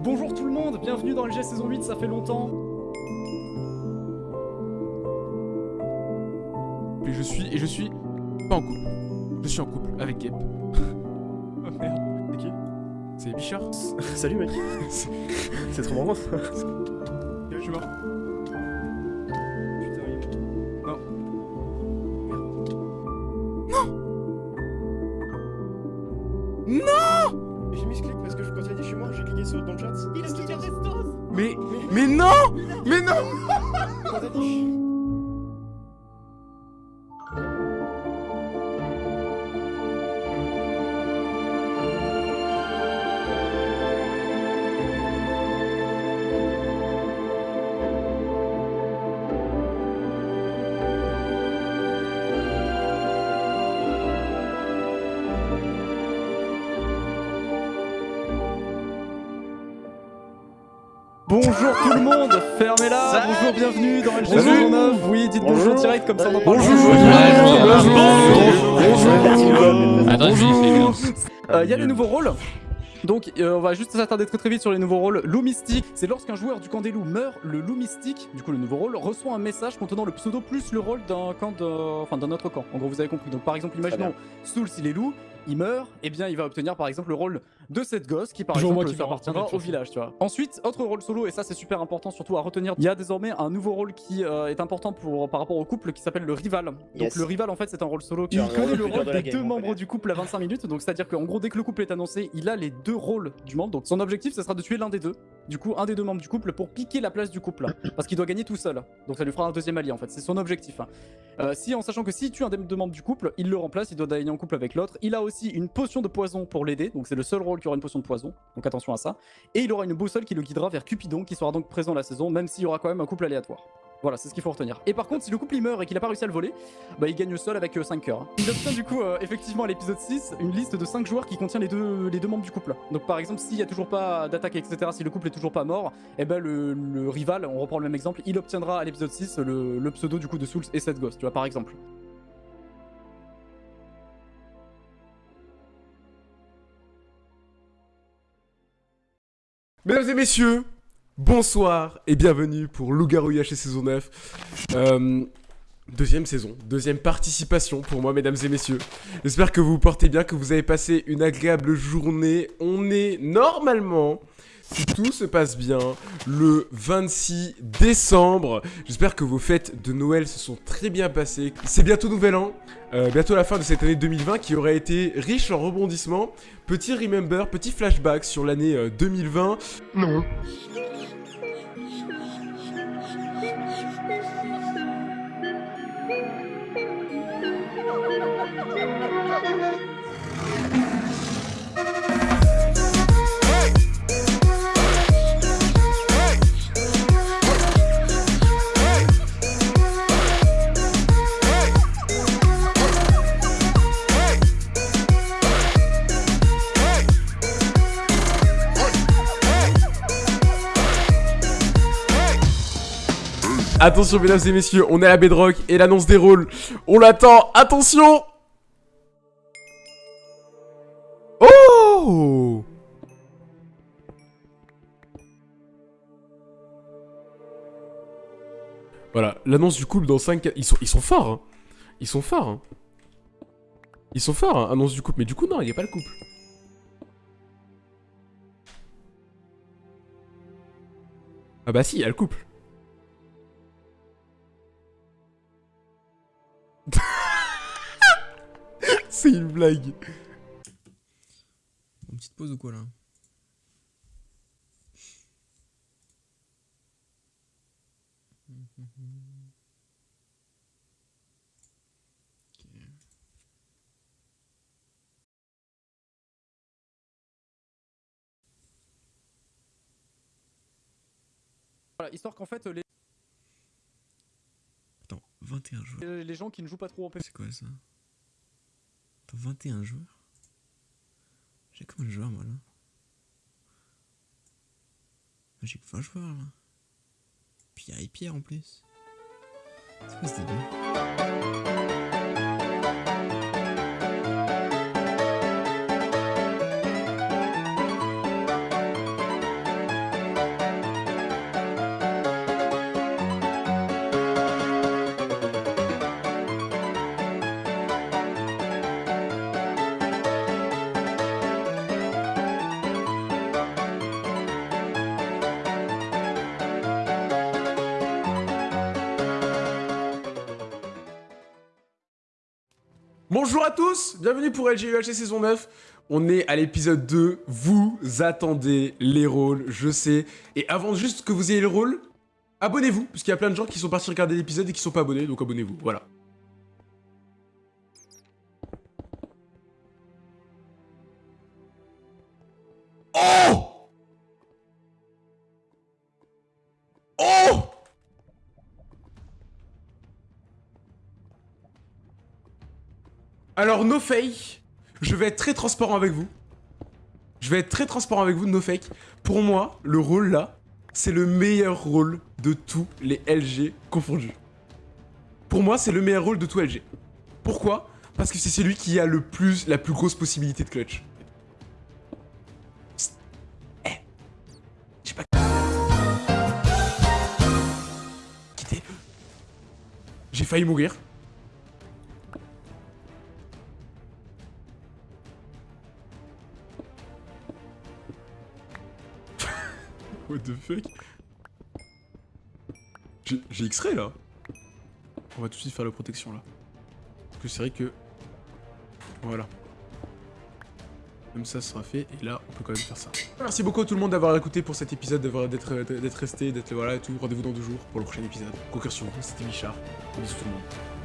Bonjour tout le monde, bienvenue dans LG saison 8, ça fait longtemps. Et je suis, et je suis pas en couple. Je suis en couple avec Gep. Oh merde, c'est qui C'est Bichard Salut mec C'est trop marrant Je suis mort. Dans le chat. Il a Mais, mais non Mais non Bonjour tout le monde, fermez-la, bonjour, bienvenue dans LG saison 9. Oui, dites bonjour, Bonjour. direct comme ça on en parle. Attends, je vais Euh, Il y a les nouveaux rôles. Donc euh, on va juste s'attarder très très vite sur les nouveaux rôles. Loup mystique, c'est lorsqu'un joueur du camp des loups meurt, le loup mystique, du coup le nouveau rôle, reçoit un message contenant le pseudo plus le rôle d'un camp de... enfin d'un autre camp. En gros vous avez compris. Donc par exemple imaginons Soul s'il est loup, il meurt, et bien il va obtenir par exemple le rôle de cette gosse qui par Toujours exemple qui appartiendra au village, tu vois. Ensuite, autre rôle solo, et ça c'est super important surtout à retenir, il y a désormais un nouveau rôle qui euh, est important pour, par rapport au couple qui s'appelle le rival. Donc Yes. le rival en fait c'est un rôle solo qui connaît le rôle de des game, deux membres du couple à 25 minutes, donc c'est à dire qu'en gros dès que le couple est annoncé, il a les deux rôles du membre, donc son objectif ce sera de tuer l'un des deux, du coup un des deux membres du couple pour piquer la place du couple, parce qu'il doit gagner tout seul, donc ça lui fera un deuxième allié en fait, c'est son objectif. hein. Euh, si en sachant que s'il tue un des deux membres du couple, il le remplace, il doit gagner en couple avec l'autre, il a aussi une potion de poison pour l'aider, donc c'est le seul rôle qui aura une potion de poison, donc attention à ça, et il aura une boussole qui le guidera vers Cupidon qui sera donc présent la saison, même s'il y aura quand même un couple aléatoire. Voilà, c'est ce qu'il faut retenir. Et par contre, si le couple il meurt et qu'il a pas réussi à le voler, bah il gagne seul avec 5 cœurs. hein. Il obtient du coup, euh, effectivement, à l'épisode 6, une liste de 5 joueurs qui contient les deux, les deux membres du couple. Donc par exemple, s'il y a toujours pas d'attaque, etc., si le couple est toujours pas mort, et ben le, rival, on reprend le même exemple, il obtiendra à l'épisode 6 le, pseudo du coup de Souls et cette gosse, tu vois, par exemple. Mesdames et messieurs, bonsoir et bienvenue pour Loup-Garou UHC saison 9. Euh, deuxième saison, deuxième participation pour moi, mesdames et messieurs. J'espère que vous vous portez bien, que vous avez passé une agréable journée. On est normalement, si tout se passe bien, le 26 décembre. J'espère que vos fêtes de Noël se sont très bien passées. C'est bientôt Nouvel An, euh, bientôt la fin de cette année 2020 qui aurait été riche en rebondissements. Petit remember, petit flashback sur l'année euh, 2020. Non. Attention mesdames et messieurs, on est à Bedrock et l'annonce des rôles. On l'attend, attention Oh Voilà, l'annonce du couple dans 5... Ils sont, ils sont forts, hein. Ils sont forts, hein. Ils sont forts, hein, annonce du couple. Mais du coup, non, il n'y a pas le couple. Ah bah si, il y a le couple. C'est une blague. Une petite pause ou quoi là Voilà, histoire qu'en fait, les, Attends, 21 joueurs. les gens qui ne jouent pas trop en PvP C'est quoi ça? 21 joueurs J'ai combien de joueurs moi là Ah, J'ai que 20 joueurs là. Y a Pierre en plus. C'est quoi Bonjour à tous, bienvenue pour LGUHC saison 9. On est à l'épisode 2, vous attendez les rôles, je sais. Et avant juste que vous ayez le rôle, abonnez-vous, parce qu'il y a plein de gens qui sont partis regarder l'épisode et qui sont pas abonnés, donc abonnez-vous, voilà. Alors, no fake, je vais être très transparent avec vous. Je vais être très transparent avec vous, no fake. Pour moi, le rôle là, c'est le meilleur rôle de tous les LG confondus. Pour moi, c'est le meilleur rôle de tout LG. Pourquoi? Parce que c'est celui qui a le plus, la plus grosse possibilité de clutch. Eh. J'ai failli mourir. What the fuck? J'ai X-ray là On va tout de suite faire la protection là. Parce que c'est vrai que... Voilà. Comme ça, sera fait, et là, on peut quand même faire ça. Merci beaucoup à tout le monde d'avoir écouté pour cet épisode, d'être resté, d'être voilà et tout. Rendez-vous dans deux jours pour le prochain épisode. Vous, c'était Michard. Bisous tout le monde.